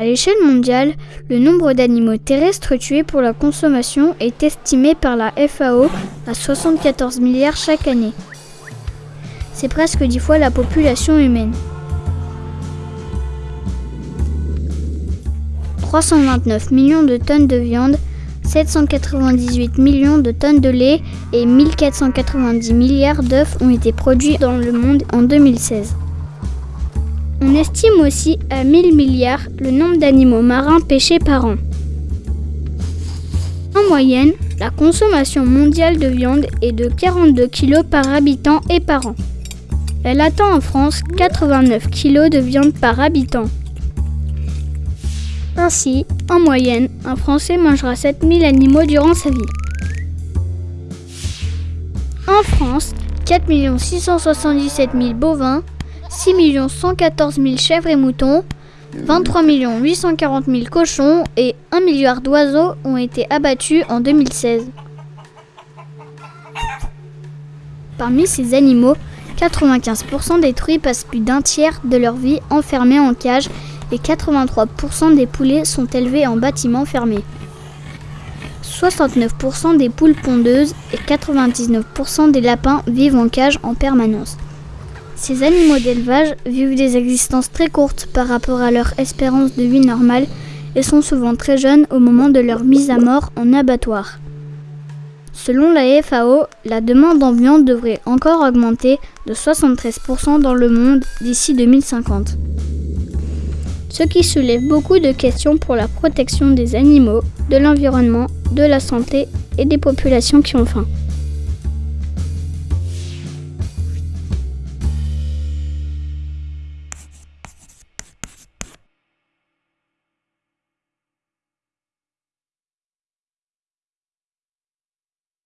À l'échelle mondiale, le nombre d'animaux terrestres tués pour la consommation est estimé par la FAO à 74 milliards chaque année. C'est presque dix fois la population humaine. 329 millions de tonnes de viande, 798 millions de tonnes de lait et 1490 milliards d'œufs ont été produits dans le monde en 2016. On estime aussi à 1000 milliards le nombre d'animaux marins pêchés par an. En moyenne, la consommation mondiale de viande est de 42 kg par habitant et par an. Elle atteint en France 89 kg de viande par habitant. Ainsi, en moyenne, un Français mangera 7000 animaux durant sa vie. En France, 4 677 000 bovins, 6 114 000 chèvres et moutons, 23 840 000 cochons et 1 milliard d'oiseaux ont été abattus en 2016. Parmi ces animaux, 95% des truies passent plus d'un tiers de leur vie enfermés en cage et 83% des poulets sont élevés en bâtiments fermés. 69% des poules pondeuses et 99% des lapins vivent en cage en permanence. Ces animaux d'élevage vivent des existences très courtes par rapport à leur espérance de vie normale et sont souvent très jeunes au moment de leur mise à mort en abattoir. Selon la FAO, la demande en viande devrait encore augmenter de 73% dans le monde d'ici 2050. Ce qui soulève beaucoup de questions pour la protection des animaux, de l'environnement, de la santé et des populations qui ont faim.